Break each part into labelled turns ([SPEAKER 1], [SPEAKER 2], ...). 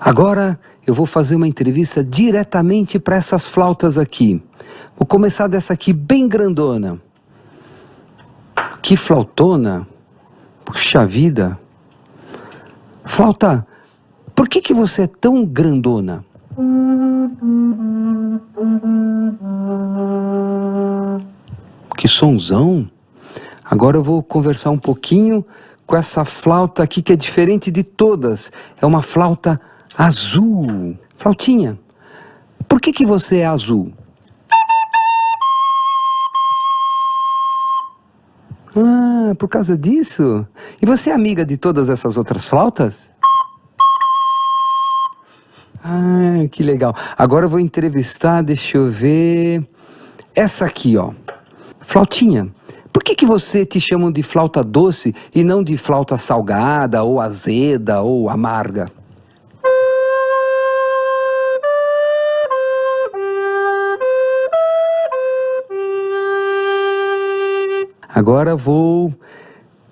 [SPEAKER 1] Agora eu vou fazer uma entrevista diretamente para essas flautas aqui. Vou começar dessa aqui bem grandona. Que flautona. Puxa vida. Flauta, por que, que você é tão grandona? Que sonzão. Agora eu vou conversar um pouquinho com essa flauta aqui que é diferente de todas. É uma flauta azul. Flautinha, por que, que você é azul? Ah, por causa disso? E você é amiga de todas essas outras flautas? Ah, que legal. Agora eu vou entrevistar, deixa eu ver... Essa aqui, ó. Flautinha, por que, que você te chamam de flauta doce e não de flauta salgada, ou azeda, ou amarga? Agora vou...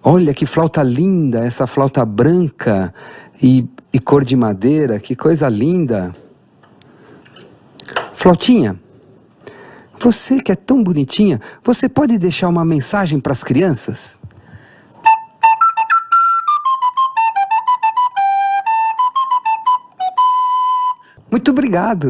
[SPEAKER 1] Olha que flauta linda, essa flauta branca e, e cor de madeira, que coisa linda. Flautinha, você que é tão bonitinha, você pode deixar uma mensagem para as crianças? Muito obrigado.